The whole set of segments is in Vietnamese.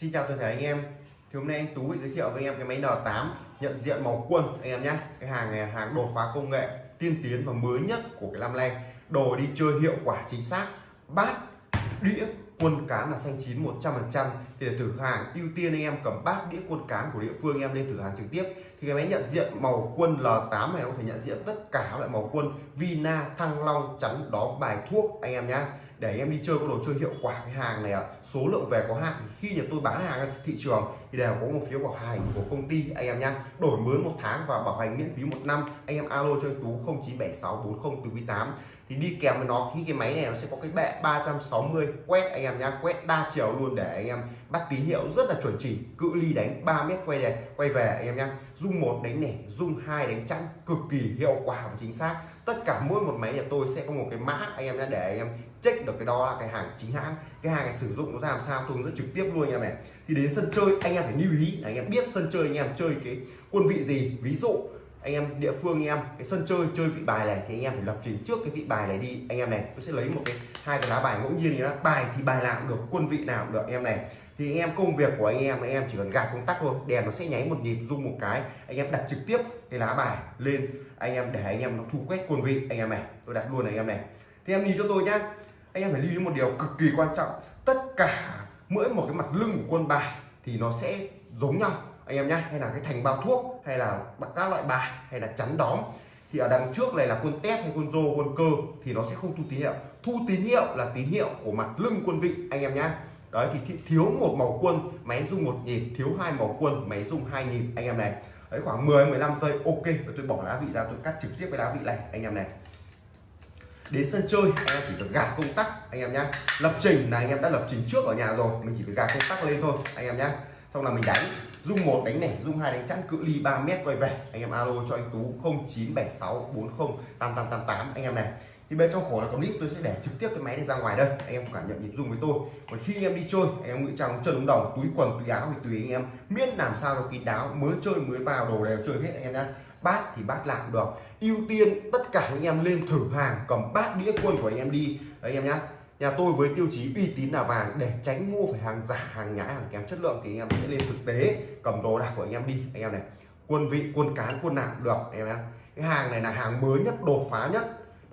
Xin chào toàn thể anh em. Thì hôm nay anh Tú giới thiệu với anh em cái máy N8 nhận diện màu quân anh em nhé. Cái hàng này là hàng đột phá công nghệ tiên tiến và mới nhất của cái năm nay. Đồ đi chơi hiệu quả chính xác, bát, đĩa, quân cán là xanh chín 100% thì để thử hàng, ưu tiên anh em cầm bát, đĩa, quân cán của địa phương anh em lên thử hàng trực tiếp thì cái máy nhận diện màu quân L8 này có thể nhận diện tất cả các loại màu quân. Vina, Thăng Long, chắn đó bài thuốc, anh em nhé để em đi chơi có đồ chơi hiệu quả cái hàng này số lượng về có hạn. Khi nhà tôi bán hàng ra thị trường thì đều có một phiếu bảo hành của công ty, anh em nhá. Đổi mới một tháng và bảo hành miễn phí một năm. Anh em alo cho anh tú 097640 thì đi kèm với nó, khi cái máy này nó sẽ có cái bệ 360 quét anh em nhá. Quét đa chiều luôn để anh em bắt tín hiệu rất là chuẩn chỉ. Cự ly đánh 3 mét quay về quay về, anh em nhá dung một đánh nẻ dung hai đánh chắn cực kỳ hiệu quả và chính xác. Tất cả mỗi một máy nhà tôi sẽ có một cái mã, anh em đã để anh em check được cái đó là cái hàng chính hãng. Cái hàng này sử dụng nó ra làm sao tôi hướng dẫn trực tiếp luôn anh em này. Thì đến sân chơi, anh em phải lưu ý là anh em biết sân chơi anh em chơi cái quân vị gì. Ví dụ, anh em địa phương anh em, cái sân chơi chơi vị bài này thì anh em phải lập trình trước cái vị bài này đi. Anh em này, tôi sẽ lấy một cái hai cái lá bài ngẫu nhiên thì đó bài thì bài nào cũng được, quân vị nào cũng được, anh em này thì anh em công việc của anh em anh em chỉ cần gạt công tắc thôi đèn nó sẽ nháy một nhịp rung một cái anh em đặt trực tiếp cái lá bài lên anh em để anh em nó thu quét quân vị anh em này tôi đặt luôn này anh em này thì em đi cho tôi nhá anh em phải lưu ý một điều cực kỳ quan trọng tất cả mỗi một cái mặt lưng của quân bài thì nó sẽ giống nhau anh em nhé hay là cái thành bao thuốc hay là các loại bài hay là chắn đóm thì ở đằng trước này là quân tép hay quân rô quân cơ thì nó sẽ không thu tín hiệu thu tín hiệu là tín hiệu của mặt lưng quân vị anh em nhé đấy, thì thiếu một màu quân, máy rung một nhịp, thiếu hai màu quân, máy rung hai nhịp, anh em này. Đấy, khoảng 10 15 giây, ok, và tôi bỏ lá vị ra, tôi cắt trực tiếp cái lá vị này, anh em này. Đến sân chơi, anh em chỉ cần gạt công tắc, anh em nhé lập trình, là anh em đã lập trình trước ở nhà rồi, mình chỉ cần gạt công tắc lên thôi, anh em nhé xong là mình đánh dung một đánh này dung hai đánh chắn cự ly 3 mét quay về. Anh em alo cho anh tú 097640 8888 anh em này thì bên trong khổ là clip, tôi sẽ để trực tiếp cái máy này ra ngoài đây. Anh em cảm nhận nhịp dung với tôi. Còn khi anh em đi chơi, anh em ngụy trang chân đúng đồng, túi quần, túi áo thì tùy anh em. Miễn làm sao nó kín đáo, mới chơi, mới vào, đồ đều chơi hết anh em nhá. Bát thì bát làm được. Ưu tiên tất cả anh em lên thử hàng, cầm bát đĩa quân của anh em đi. Đấy, anh em nhá. Nhà tôi với tiêu chí uy tín là vàng, để tránh mua phải hàng giả, hàng nhái, hàng kém chất lượng thì anh em sẽ lên thực tế, cầm đồ đạc của anh em đi. Anh em này, quân vị, quân cán, quân nào được, anh em nhé cái hàng này là hàng mới nhất, đột phá nhất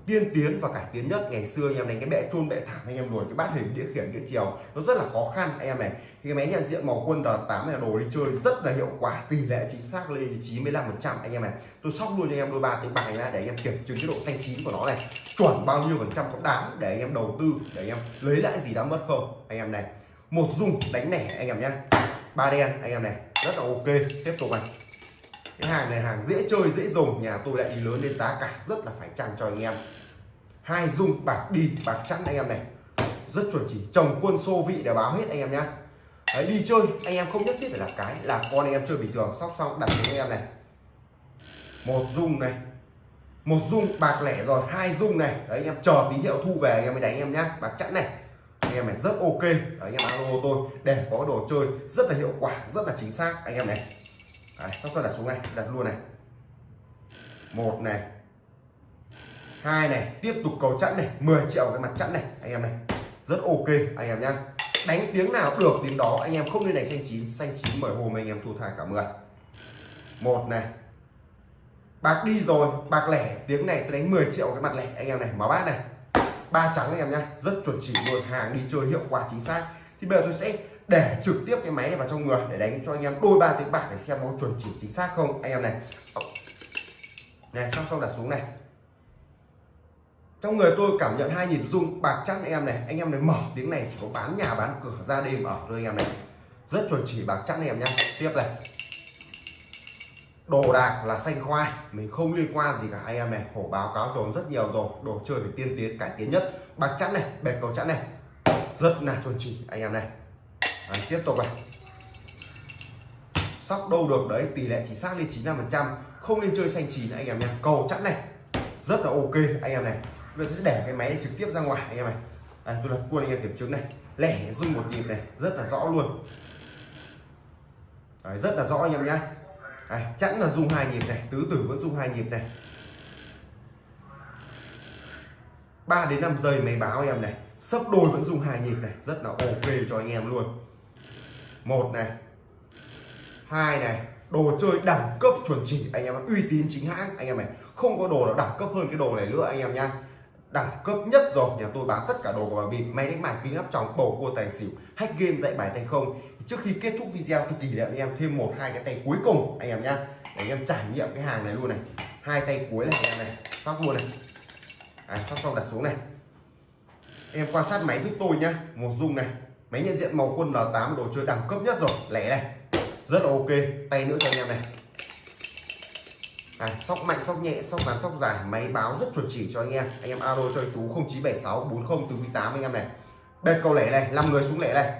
tiên tiến và cải tiến nhất ngày xưa anh em đánh cái bệ chôn bệ thảm anh em luồn cái bát hình đĩa khiển đĩa chiều nó rất là khó khăn anh em này thì cái máy nhận diện màu quân r8 này đồ đi chơi rất là hiệu quả tỷ lệ chính xác lên 95 phần trăm anh em này tôi sóc luôn cho anh em đôi ba tiếng bài ra để anh em kiểm chứng cái độ xanh chín của nó này chuẩn bao nhiêu phần trăm có đáng để anh em đầu tư để anh em lấy lại gì đã mất không anh em này một dung đánh nẻ anh em nhé ba đen anh em này rất là ok tiếp tục này cái hàng này hàng dễ chơi dễ dùng. Nhà tôi lại đi lớn lên giá cả rất là phải chăng cho anh em. Hai dung bạc đi bạc chắn anh em này. Rất chuẩn chỉ chồng quân xô vị để báo hết anh em nhá. Đấy, đi chơi anh em không nhất thiết phải là cái là con anh em chơi bình thường. Sóc xong đặt cho anh em này. Một dung này. Một dung bạc lẻ rồi hai dung này. Đấy anh em chờ tín hiệu thu về anh em mới đánh anh em nhá. Bạc chẵn này. Anh em này rất ok. Đấy, anh em alo tôi. Để có đồ chơi rất là hiệu quả rất là chính xác. Anh em này đấy, sóc xong đặt xuống này đặt luôn này. Một này. Hai này tiếp tục cầu chẵn này 10 triệu cái mặt chẵn này anh em này. Rất ok anh em nhá. Đánh tiếng nào được tiếng đó anh em không nên đánh xanh chín xanh chín bởi hôm anh em thua thai cả 10 một này. Bạc đi rồi bạc lẻ tiếng này tôi đánh 10 triệu cái mặt lẻ anh em này máu bát này. Ba trắng anh em nhá rất chuẩn chỉ luôn hàng đi chơi hiệu quả chính xác. Thì bây giờ tôi sẽ để trực tiếp cái máy này vào trong người, để đánh cho anh em đôi ba tiếng bạc để xem nó chuẩn chỉ chính xác không, anh em này. Này, xong xong đặt xuống này. Trong người tôi cảm nhận hai nhịp rung, bạc chắc anh em này. Anh em này mở tiếng này, chỉ có bán nhà, bán cửa ra đêm ở thôi anh em này. Rất chuẩn chỉ bạc chắc anh em nhé tiếp này. Đồ đạc là xanh khoai, mình không liên quan gì cả. Anh em này, hổ báo cáo rồi rất nhiều rồi. Đồ chơi phải tiên tiến, cải tiến nhất. Bạc chắn này, bẹt cầu chắn này. Rất là chuẩn chỉ anh em này đấy, tiếp tục này. Sóc đâu được đấy tỷ lệ chỉ xác lên 95 phần trăm không nên chơi xanh chín anh em nha cầu chẵn này rất là ok anh em này. Bây giờ sẽ để cái máy này trực tiếp ra ngoài anh em này. À, tôi đặt quân anh em kiểm chứng này. Lẻ rung một nhịp này rất là rõ luôn. Đấy, rất là rõ anh em nhá à, chẵn là rung hai nhịp này tứ tử vẫn rung hai nhịp này. 3 đến 5 giây máy báo anh em này. Sấp đôi vẫn dùng hai nhịp này rất là ok cho anh em luôn một này. Hai này. Đồ chơi đẳng cấp chuẩn chỉ. Anh em uy tín chính hãng. Anh em này không có đồ nào đẳng cấp hơn cái đồ này nữa anh em nha. Đẳng cấp nhất rồi. Nhà tôi bán tất cả đồ của bà bịp. Máy đánh bài kính áp tròng bầu cua tài xỉu. Hack game dạy bài tay không. Trước khi kết thúc video tôi tỷ lệ anh em thêm một hai cái tay cuối cùng anh em nhá để anh em trải nghiệm cái hàng này luôn này. Hai tay cuối này anh em này. Sóc luôn này. À, sóc xong đặt xuống này. Em quan sát máy giúp tôi nhá. Một dung này máy nhận diện màu quân L8 đồ chơi đẳng cấp nhất rồi. Lẻ này. Rất là ok. Tay nữa cho anh em này. À, sóc mạnh sóc nhẹ sóc ngắn sóc dài. Máy báo rất chuẩn chỉ cho anh em. Anh em alo cho anh tú 0976 40 48 anh em này. Đây cầu lẻ này. 5 người xuống lẻ này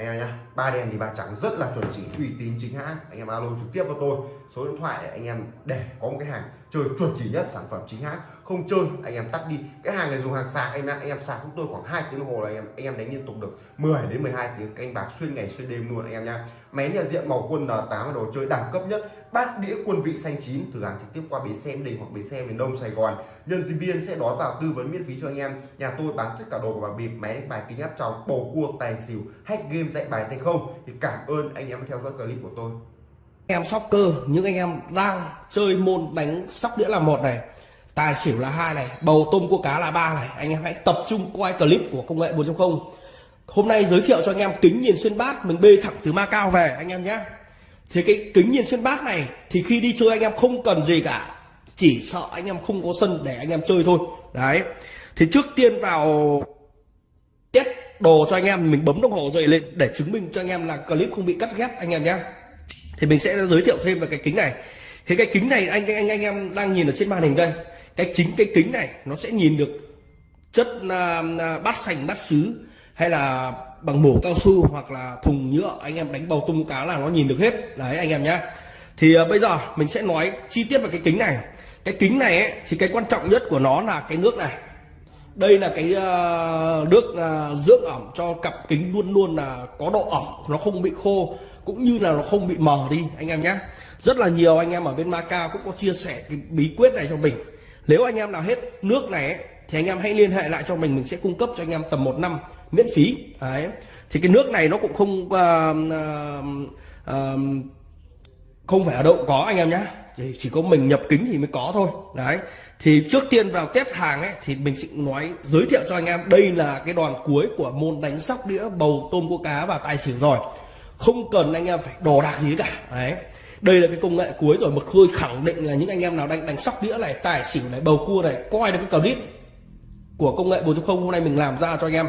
anh em nhá, ba đèn thì ba trắng rất là chuẩn chỉ, uy tín chính hãng. Anh em alo trực tiếp cho tôi, số điện thoại để anh em để có một cái hàng chơi chuẩn chỉ nhất sản phẩm chính hãng. Không chơi, anh em tắt đi. Cái hàng này dùng hàng sạc anh em anh em sạc chúng tôi khoảng 2 tiếng đồng hồ là anh em anh em đánh liên tục được 10 đến 12 tiếng. Canh bạc xuyên ngày xuyên đêm luôn, anh em nha máy nhận diện màu quân N8 đồ chơi đẳng cấp nhất bát đĩa quân vị xanh chín. Thử hàng trực tiếp qua bến xe đình hoặc bến xe miền đông sài gòn. Nhân viên sẽ đón vào tư vấn miễn phí cho anh em. Nhà tôi bán tất cả đồ của bà bịp, máy, bài kính áp tròng, bầu cua, tài xỉu, hack game, dạy bài tay không. Thì cảm ơn anh em theo dõi clip của tôi. Em sóc cơ những anh em đang chơi môn đánh sóc đĩa là một này, tài xỉu là hai này, bầu tôm cua cá là ba này. Anh em hãy tập trung quay clip của công nghệ 4.0 hôm nay giới thiệu cho anh em kính nhìn xuyên bát, mình bê thẳng từ Macau về, anh em nhé thì cái kính nhìn xuyên bát này thì khi đi chơi anh em không cần gì cả. Chỉ sợ anh em không có sân để anh em chơi thôi. Đấy. Thì trước tiên vào test đồ cho anh em mình bấm đồng hồ dậy lên để chứng minh cho anh em là clip không bị cắt ghép anh em nhé. Thì mình sẽ giới thiệu thêm về cái kính này. Thì cái kính này anh anh anh em đang nhìn ở trên màn hình đây. Cái chính cái kính này nó sẽ nhìn được chất uh, bát sành bát sứ hay là bằng mổ cao su hoặc là thùng nhựa anh em đánh bầu tung cá là nó nhìn được hết. Đấy anh em nhá. Thì uh, bây giờ mình sẽ nói chi tiết về cái kính này. Cái kính này ấy, thì cái quan trọng nhất của nó là cái nước này. Đây là cái uh, nước uh, dưỡng ẩm cho cặp kính luôn luôn là có độ ẩm nó không bị khô cũng như là nó không bị mờ đi anh em nhé rất là nhiều anh em ở bên Macau cũng có chia sẻ cái bí quyết này cho mình. Nếu anh em nào hết nước này ấy, thì anh em hãy liên hệ lại cho mình mình sẽ cung cấp cho anh em tầm một năm miễn phí. Đấy. Thì cái nước này nó cũng không uh, uh, không phải ở đâu có anh em nhé chỉ, chỉ có mình nhập kính thì mới có thôi. Đấy. Thì trước tiên vào test hàng ấy thì mình sẽ nói giới thiệu cho anh em đây là cái đoàn cuối của môn đánh sóc đĩa bầu tôm cua cá và tài xỉu rồi. Không cần anh em phải đồ đạc gì cả. Đấy. Đây là cái công nghệ cuối rồi một khôi khẳng định là những anh em nào đang đánh sóc đĩa này tài xỉu này bầu cua này coi được cái clip của công nghệ 4.0 hôm nay mình làm ra cho anh em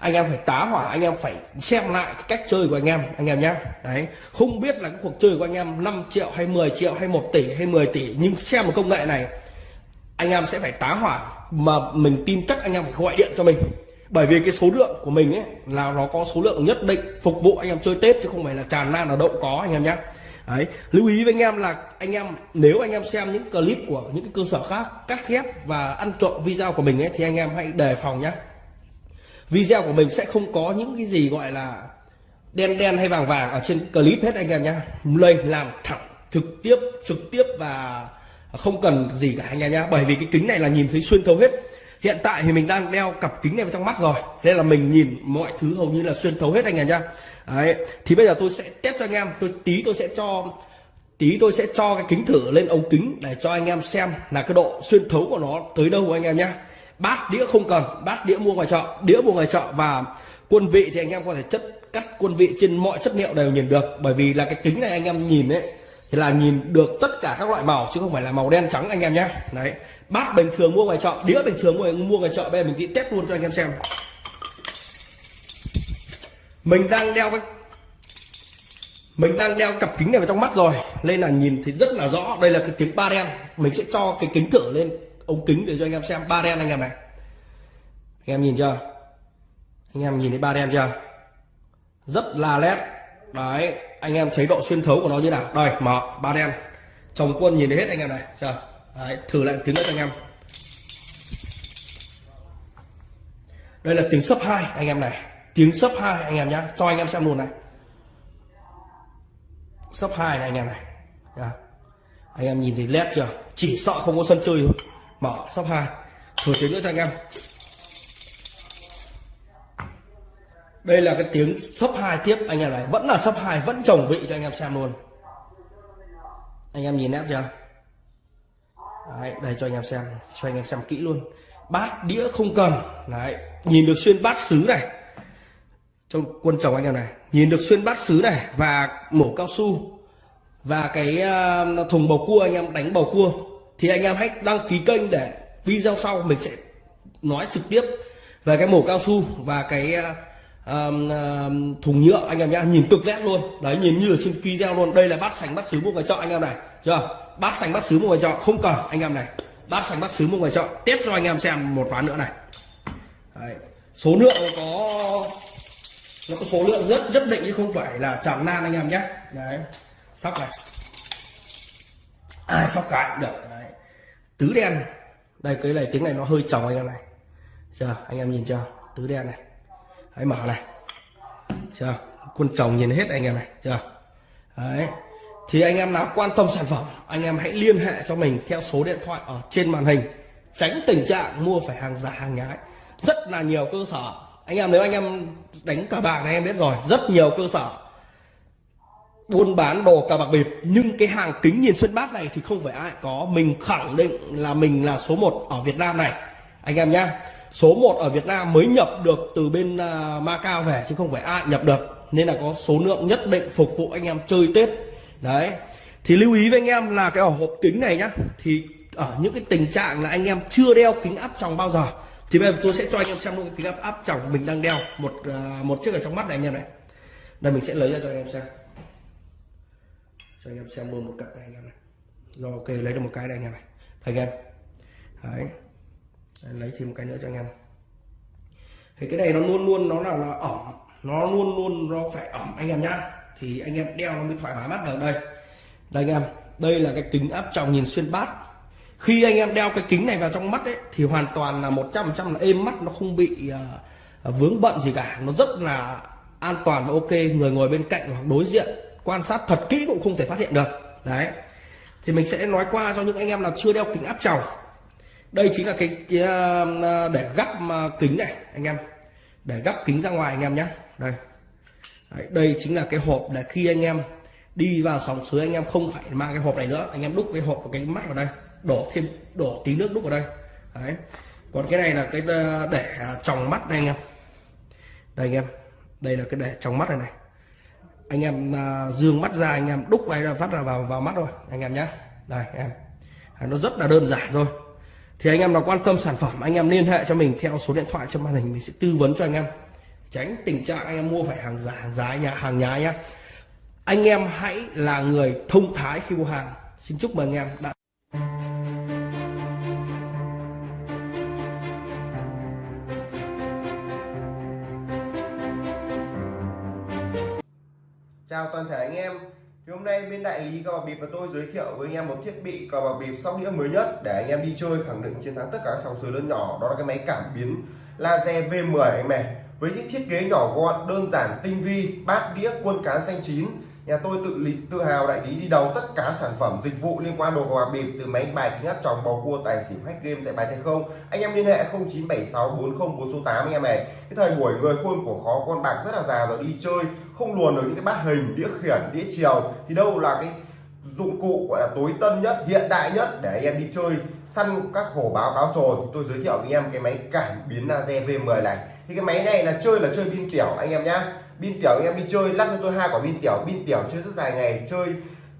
anh em phải tá hỏa anh em phải xem lại cái cách chơi của anh em anh em nhé đấy không biết là cái cuộc chơi của anh em 5 triệu hay 10 triệu hay 1 tỷ hay 10 tỷ nhưng xem một công nghệ này anh em sẽ phải tá hỏa mà mình tin chắc anh em phải gọi điện cho mình bởi vì cái số lượng của mình ấy là nó có số lượng nhất định phục vụ anh em chơi tết chứ không phải là tràn lan ở đậu có anh em nhé Đấy, lưu ý với anh em là anh em nếu anh em xem những clip của những cái cơ sở khác cắt ghép và ăn trộm video của mình ấy thì anh em hãy đề phòng nhé video của mình sẽ không có những cái gì gọi là đen đen hay vàng vàng ở trên clip hết anh em nhé lên làm thẳng, trực tiếp trực tiếp và không cần gì cả anh em nhé bởi vì cái kính này là nhìn thấy xuyên thấu hết. Hiện tại thì mình đang đeo cặp kính này vào trong mắt rồi. Nên là mình nhìn mọi thứ hầu như là xuyên thấu hết anh em nhá. Đấy, thì bây giờ tôi sẽ test cho anh em. Tôi, tí tôi sẽ cho, tí tôi sẽ cho cái kính thử lên ống kính để cho anh em xem là cái độ xuyên thấu của nó tới đâu anh em nhá bát đĩa không cần, bát đĩa mua ngoài chợ, đĩa mua ngoài chợ và quân vị thì anh em có thể chất, cắt quân vị trên mọi chất liệu đều nhìn được. Bởi vì là cái kính này anh em nhìn ấy, thì là nhìn được tất cả các loại màu, chứ không phải là màu đen trắng anh em nhé. Đấy, bát bình thường mua ngoài chợ, đĩa bình thường mua mua ngoài chợ, bây giờ mình đi test luôn cho anh em xem. Mình đang đeo cái, mình đang đeo cặp kính này vào trong mắt rồi, nên là nhìn thì rất là rõ. Đây là cái kính ba đen, mình sẽ cho cái kính thử lên ống kính để cho anh em xem. Ba đen anh em này. Anh em nhìn chưa? Anh em nhìn thấy ba đen chưa? Rất là nét đấy anh em thấy độ xuyên thấu của nó như nào? Đây mở ba đen. Chồng quân nhìn thấy hết anh em này chưa? Đấy, thử lại tiếng nữa cho anh em. Đây là tiếng sấp hai anh em này. Tiếng sấp hai anh em nhé cho anh em xem luôn này. Sấp hai này anh em này. Đã. anh em nhìn thấy led chưa? Chỉ sợ không có sân chơi thôi mở sóc hai. Thử tiếng nữa cho anh em. Đây là cái tiếng sấp hai tiếp anh em này. Vẫn là sấp hai vẫn trồng vị cho anh em xem luôn. Anh em nhìn nét chưa? Đấy, đây cho anh em xem cho anh em xem kỹ luôn. Bát đĩa không cần. Đấy nhìn được xuyên bát sứ này. Trong quân chồng anh em này nhìn được xuyên bát sứ này và mổ cao su. Và cái à, thùng bầu cua anh em đánh bầu cua thì anh em hãy đăng ký kênh để video sau mình sẽ nói trực tiếp về cái mổ cao su và cái um, um, thùng nhựa anh em nhá. Nhìn cực nét luôn. Đấy nhìn như ở trên video luôn. Đây là bát sành bát sứ mua ngoài chợ anh em này. Chưa? Bát sành bát sứ mua ngoài chợ. Không cần anh em này. Bát sành bát sứ mua ngoài chợ. Tiếp cho anh em xem một ván nữa này. Đấy. số lượng có nó có số lượng rất nhất định chứ không phải là tràn nan anh em nhé đấy. Sóc này. Ai sóc cái được tứ đen. Đây, cái này, tiếng này nó hơi tròng anh em này. Chưa, anh em nhìn chưa? Tứ đen này. Hãy mở này. Chưa quân chồng nhìn hết anh em này, chưa? Đấy. Thì anh em nào quan tâm sản phẩm, anh em hãy liên hệ cho mình theo số điện thoại ở trên màn hình. Tránh tình trạng mua phải hàng giả, hàng nhái. Rất là nhiều cơ sở. Anh em, nếu anh em đánh cờ bạc này, em biết rồi. Rất nhiều cơ sở buôn bán đồ cà bạc bịp. Nhưng cái hàng kính nhìn xuyên bát này thì không phải ai có. Mình khẳng định là mình là số 1 ở Việt Nam này. Anh em nhá số 1 ở Việt Nam mới nhập được từ bên uh, Macau về chứ không phải ai nhập được. Nên là có số lượng nhất định phục vụ anh em chơi Tết. Đấy. Thì lưu ý với anh em là cái hộp kính này nhá thì ở những cái tình trạng là anh em chưa đeo kính áp tròng bao giờ thì bây giờ tôi sẽ cho anh em xem luôn cái kính áp áp tròng mình đang đeo. Một uh, một chiếc ở trong mắt này anh em này. Đây mình sẽ lấy ra cho anh em xem cho anh em xem luôn một cặp này anh em này. Rồi ok lấy được một cái đây anh em này. Anh em đấy. Lấy thêm một cái nữa cho anh em. Thì cái này nó luôn luôn nó là, là ẩm. Nó luôn luôn nó phải ẩm anh em nhá. Thì anh em đeo nó mới thoải mái mắt được đây. Đây anh em. Đây là cái kính áp tròng nhìn xuyên bát. Khi anh em đeo cái kính này vào trong mắt ấy thì hoàn toàn là 100% là êm mắt nó không bị uh, vướng bận gì cả. Nó rất là an toàn và ok. Người ngồi bên cạnh hoặc đối diện quan sát thật kỹ cũng không thể phát hiện được. Đấy. Thì mình sẽ nói qua cho những anh em nào chưa đeo kính áp tròng. Đây chính là cái, cái ờ, để gắp ờ, kính này anh em. Để gắp kính ra ngoài anh em nhé. Đây. Đấy, đây chính là cái hộp để khi anh em đi vào sóng suối anh em không phải mang cái hộp này nữa. Anh em đúc cái hộp và cái mắt vào đây đổ thêm đổ tí nước đúc vào đây. Đấy. Còn cái này là cái ờ, để tròng mắt đây anh em. Đây anh em. Đây là cái để tròng mắt này này anh em à, dương mắt ra, anh em đúc vai ra, phát ra vào vào mắt rồi anh em nhé đây, em. À, nó rất là đơn giản thôi. Thì anh em nào quan tâm sản phẩm, anh em liên hệ cho mình theo số điện thoại trên màn hình, mình sẽ tư vấn cho anh em. Tránh tình trạng anh em mua phải hàng giả, hàng giá nhà hàng nhái nhá. Anh em hãy là người thông thái khi mua hàng. Xin chúc mừng anh em đã toàn thể anh em. Thì hôm nay bên đại lý cờ bạc bịp và tôi giới thiệu với anh em một thiết bị cờ bạc bịp sóc đĩa mới nhất để anh em đi chơi khẳng định chiến thắng tất cả các sòng sới lớn nhỏ. Đó là cái máy cảm biến laser V10 anh em này. Với những thiết kế nhỏ gọn, đơn giản, tinh vi, bát đĩa, quân cán xanh chín nhà tôi tự lý tự hào đại lý đi đầu tất cả sản phẩm, dịch vụ liên quan đồ cờ bạc bịp từ máy bài kính áp tròng, bầu cua, tài xỉu, hack game, dạy bài tay không? Anh em liên hệ 0976 40 408 anh em này cái thời buổi người khôn của khó con bạc rất là già rồi, đi chơi, không luồn được những cái bát hình, đĩa khiển, đĩa chiều. Thì đâu là cái dụng cụ gọi là tối tân nhất, hiện đại nhất để anh em đi chơi, săn các hổ báo cáo trồn. Thì tôi giới thiệu với anh em cái máy cảm biến laser V10 này. Thì cái máy này là chơi là chơi pin tiểu, anh em nhá pin tiểu anh em đi chơi lắp cho tôi hai quả pin tiểu. Pin tiểu chơi rất dài ngày chơi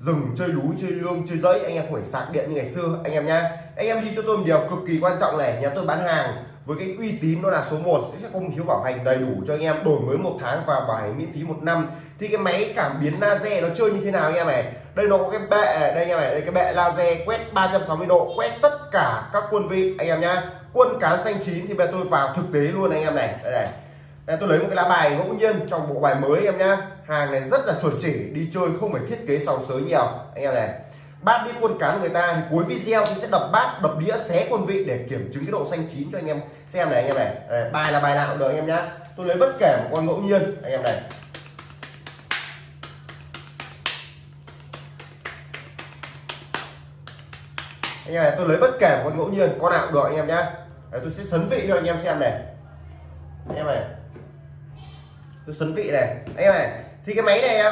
rừng chơi núi chơi lương chơi dẫy anh em không phải sạc điện như ngày xưa. Anh em nhá anh em đi cho tôi một điều cực kỳ quan trọng này nhà tôi bán hàng với cái uy tín nó là số 1 sẽ không thiếu bảo hành đầy đủ cho anh em đổi mới một tháng và bảo hành miễn phí một năm. Thì cái máy cảm biến laser nó chơi như thế nào anh em này? Đây nó có cái bệ này, đây anh em này đây cái bệ laser quét 360 độ quét tất cả các quân vị. Anh em nhá quân cán xanh chín thì bây giờ tôi vào thực tế luôn anh em này. Đây này đây, tôi lấy một cái lá bài ngẫu nhiên trong bộ bài mới em nhá. Hàng này rất là chuẩn chỉ đi chơi không phải thiết kế sòng sới nhiều. Anh em này bát đĩa quân cán người ta thì cuối video tôi sẽ đập bát đập đĩa xé quân vị để kiểm chứng cái độ xanh chín cho anh em xem này anh em này. Đây, bài là bài nào cũng được anh em nhá. Tôi lấy bất kể một con ngẫu nhiên anh em này. Anh em này tôi lấy bất kể một con ngẫu nhiên con nào cũng được anh em nhá. Tôi sẽ sấn vị cho anh em xem này. Anh em này tôi sấn vị này. Anh em này thì cái máy này á,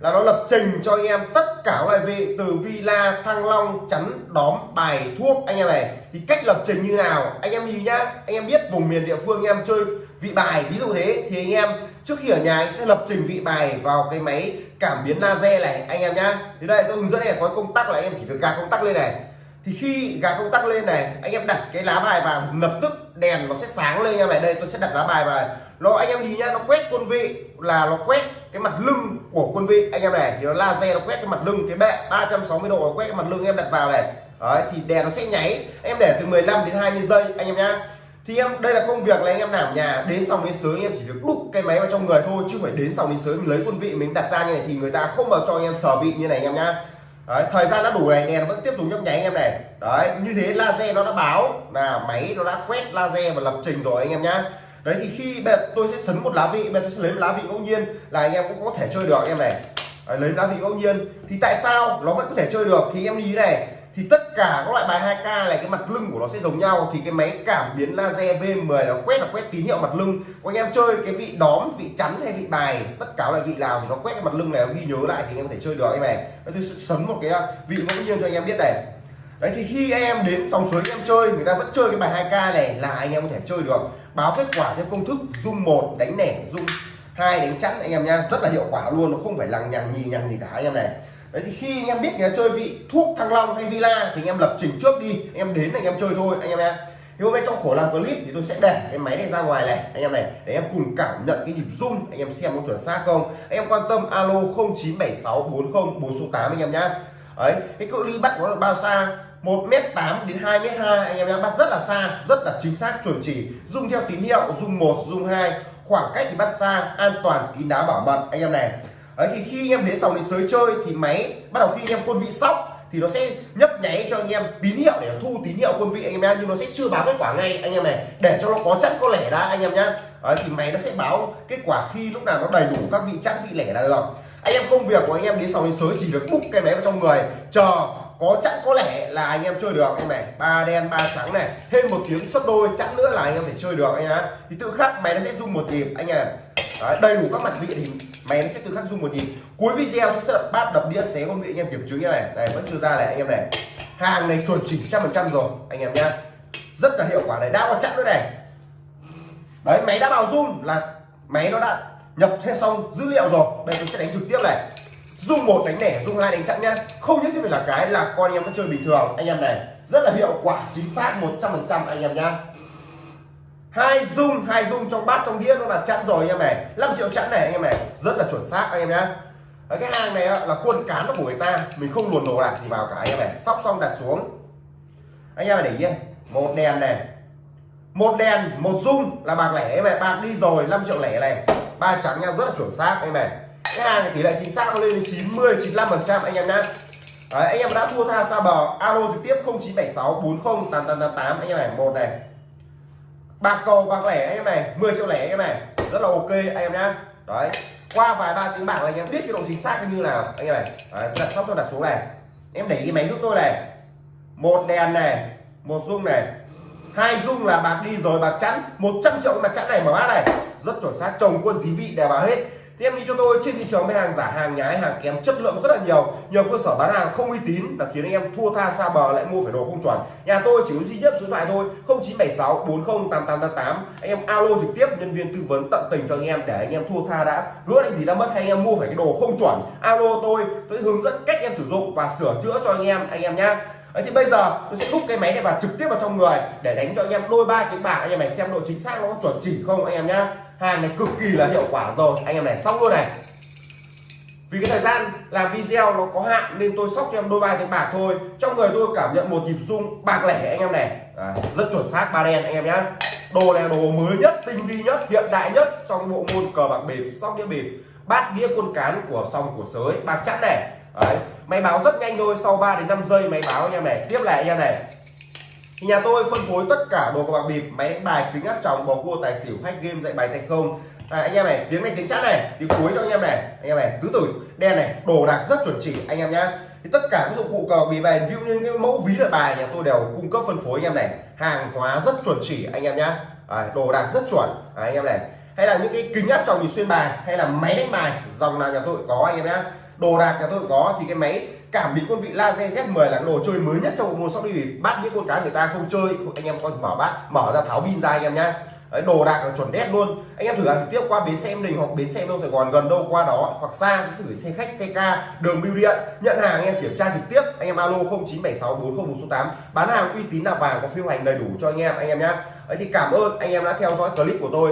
là nó lập trình cho anh em tất cả loại vị từ villa thăng long chắn đóm bài thuốc. Anh em này thì cách lập trình như nào? Anh em nhìn nhá anh em biết vùng miền địa phương anh em chơi vị bài ví dụ thế thì anh em trước khi ở nhà anh sẽ lập trình vị bài vào cái máy cảm biến laser này. Anh em nhá thì đây tôi hướng dẫn này có công tắc là anh em chỉ việc gạt công tắc lên này. Thì khi gạt công tắc lên này anh em đặt cái lá bài vào lập tức đèn nó sẽ sáng lên nha em này đây, tôi sẽ đặt lá bài vào. Nó, anh em nhìn nhá, nó quét quân vị là nó quét cái mặt lưng của quân vị. Anh em này, thì nó laser nó quét cái mặt lưng, cái bệ 360 độ nó quét cái mặt lưng em đặt vào này. Đấy, thì đèn nó sẽ nháy. Em để từ 15 đến 20 giây, anh em nhá. Thì em, đây là công việc là anh em làm nhà, đến xong đến sới em chỉ việc đúc cái máy vào trong người thôi, chứ không phải đến xong đến sới mình lấy quân vị mình đặt ra như này thì người ta không vào cho anh em sở vị như này, anh em nhá. Đấy, thời gian đã đủ này đèn vẫn tiếp tục nhấp nháy anh em này. Đấy như thế laser nó đã báo là máy nó đã quét laser và lập trình rồi anh em nhá. Đấy thì khi bây tôi sẽ sấn một lá vị bây tôi sẽ lấy một lá vị ngẫu nhiên là anh em cũng có thể chơi được anh em này. Đấy, lấy lá vị ngẫu nhiên. Thì tại sao nó vẫn có thể chơi được? Thì em lý này thì tất cả các loại bài 2K này, cái mặt lưng của nó sẽ giống nhau. Thì cái máy cảm biến laser V10 nó quét là quét tín hiệu mặt lưng. Có anh em chơi cái vị đóm, vị chắn hay vị bài tất cả loại vị nào thì nó quét cái mặt lưng này, nó ghi nhớ lại thì anh em có thể chơi được anh này. Tôi sấn một cái uh, vị ngẫu nhiên cho anh em biết này. Đấy, thì khi anh em đến dòng suối anh em chơi, người ta vẫn chơi cái bài 2K này là anh em có thể chơi được. Báo kết quả theo công thức dung một, đánh nẻ dung hai, đánh chắn anh em nha. Rất là hiệu quả luôn, nó không phải lằng nhằng, nhì nhằng gì cả anh em này đấy thì khi anh em biết người ta chơi vị thuốc thăng long hay villa thì anh em lập trình trước đi anh em đến anh em chơi thôi anh em nha thì hôm nay trong khổ làm clip thì tôi sẽ để cái máy này ra ngoài này anh em này để em cùng cảm nhận cái nhịp rung anh em xem có chuẩn xác không anh em quan tâm alo 097640 4 số 8 anh em nhá đấy cái cự ly bắt nó được bao xa 1m8 đến 2m2 anh em nhá bắt rất là xa rất là chính xác chuẩn chỉ dùng theo tín hiệu dùng 1 dùng 2 khoảng cách thì bắt xa an toàn kín đáo bảo mật anh em này Đấy, thì khi anh em đến sòng đến sới chơi thì máy bắt đầu khi anh em quân vị sóc thì nó sẽ nhấp nháy cho anh em tín hiệu để thu tín hiệu quân vị anh em nhá nhưng nó sẽ chưa báo kết quả ngay anh em này để cho nó có chẵn có lẻ đã anh em nhá Đấy, thì máy nó sẽ báo kết quả khi lúc nào nó đầy đủ các vị chẵn vị lẻ là được anh em công việc của anh em đến sòng đến sới chỉ việc bút cái máy vào trong người chờ có chẵn có lẻ là anh em chơi được anh này ba đen ba trắng này thêm một tiếng sấp đôi chẵn nữa là anh em phải chơi được anh nhá thì tự khắc máy nó sẽ rung một nhịp anh em đầy đủ các mặt vị thì máy nó sẽ tự khắc rung một nhịp cuối video tôi sẽ đập bát đập đĩa xé con vị anh em kiểm chứng như này. Này, vẫn chưa ra này, anh em này. Hàng này chuẩn chỉnh trăm phần trăm rồi, anh em nhá. Rất là hiệu quả này, đã có chặn nữa này. Đấy, máy đã vào rung là máy nó đã nhập hết xong dữ liệu rồi. Bây giờ tôi sẽ đánh trực tiếp này. Dung một đánh lẻ dung hai đánh chặn nhá. Không nhất thiết phải là cái là con anh em vẫn chơi bình thường. Anh em này, rất là hiệu quả, chính xác 100% anh em nhá hai dung hai dung trong bát trong đĩa nó là chặn rồi anh em này. 5 triệu chặn này anh em này. Rất là chuẩn xác anh em nhé Đấy, cái hàng này là quân cán nó của người ta. Mình không luồn đồ lạc gì vào cả anh em này. Sóc xong đặt xuống. Anh em này để ý một đèn này. Một đèn một dung là bạc lẻ em này bạc đi rồi 5 triệu lẻ này. Ba trắng nhau rất là chuẩn xác anh em này cái hàng này tỷ lệ chính xác nó lên đến 90 95 phần trăm anh em nhá. Đấy, anh em đã thua tha xa bờ alo trực tiếp 0976 40 8888 anh em này một này bạc cầu bạc lẻ anh em này 10 triệu lẻ anh em này. Rất là ok anh em nhá. Đấy qua vài ba tiếng bạc là anh em biết cái độ chính xác như nào anh em này. Đấy, đặt sóc tôi đặt xuống này. Em để cái máy giúp tôi này. Một đèn này một rung này. Hai rung là bạc đi rồi bạc chắn 100 triệu mà chắn này mở bát này. Rất chuẩn xác chồng quân dí vị đều vào hết em đi cho tôi, trên thị trường mấy hàng giả, hàng nhái, hàng kém chất lượng rất là nhiều nhiều cơ sở bán hàng không uy tín là khiến anh em thua tha xa bờ lại mua phải đồ không chuẩn. Nhà tôi chỉ có duy nhất số điện thoại thôi 0976 40 8888 anh em alo trực tiếp, nhân viên tư vấn tận tình cho anh em để anh em thua tha đã. Lúa anh gì đã mất hay anh em mua phải cái đồ không chuẩn? Alo tôi tôi hướng dẫn cách em sử dụng và sửa chữa cho anh em anh em nhá. Đấy, thì bây giờ tôi sẽ đúc cái máy này vào trực tiếp vào trong người để đánh cho anh em đôi ba tiếng bạc anh em này xem độ chính xác nó có chuẩn chỉ không, anh em nhá hàng này cực kỳ là hiệu quả rồi. Anh em này xong luôn này. Vì cái thời gian làm video nó có hạn nên tôi sóc cho em đôi ba tiếng bạc thôi. Trong người tôi cảm nhận một nhịp rung bạc lẻ anh em này. À, rất chuẩn xác ba đen anh em nhá. Đồ này đồ mới nhất tinh vi nhất hiện đại nhất trong bộ môn cờ bạc bịp sóc đĩa bịp. Bát đĩa quân cán của sông của sới bạc chắc này. Đấy, máy báo rất nhanh thôi sau 3 đến 5 giây máy báo anh em này. Tiếp lại anh em này thì nhà tôi phân phối tất cả đồ cờ bạc bịp máy đánh bài kính áp tròng bầu cua tài xỉu hack game dạy bài thành không. À, anh em này tiếng này tiếng chát này tiếng cuối cho anh em này. Anh em này tứ tử. Đen này đồ đạc rất chuẩn chỉ anh em nhá. Thì tất cả các dụng cụ cờ bịp bài ví như những mẫu ví lợi bài nhà tôi đều cung cấp phân phối anh em này. Hàng hóa rất chuẩn chỉ anh em nhá. À, đồ đạc rất chuẩn à, anh em này. Hay là những cái kính áp tròng nhìn xuyên bài hay là máy đánh bài dòng nào nhà tôi có anh em nhá. Đồ đạc nhà tôi có thì cái máy cảm biến quân vị laser Z10 là cái đồ chơi mới nhất trong bộ môn sóc đi bắt những con cá người ta không chơi. Anh em coi mở bát mở ra tháo pin ra anh em nhá. Đấy, đồ đạc là chuẩn đét luôn. Anh em thử hàng trực tiếp qua bến xe em đình hoặc bến xe đâu sài gòn gần đâu qua đó hoặc xa thì gửi xe khách xe ca đường bưu điện. Nhận hàng anh em kiểm tra trực tiếp anh em alo 09764041 tám. Bán hàng uy tín là vàng có phiếu hành đầy đủ cho anh em anh em nhé Đấy thì cảm ơn anh em đã theo dõi clip của tôi.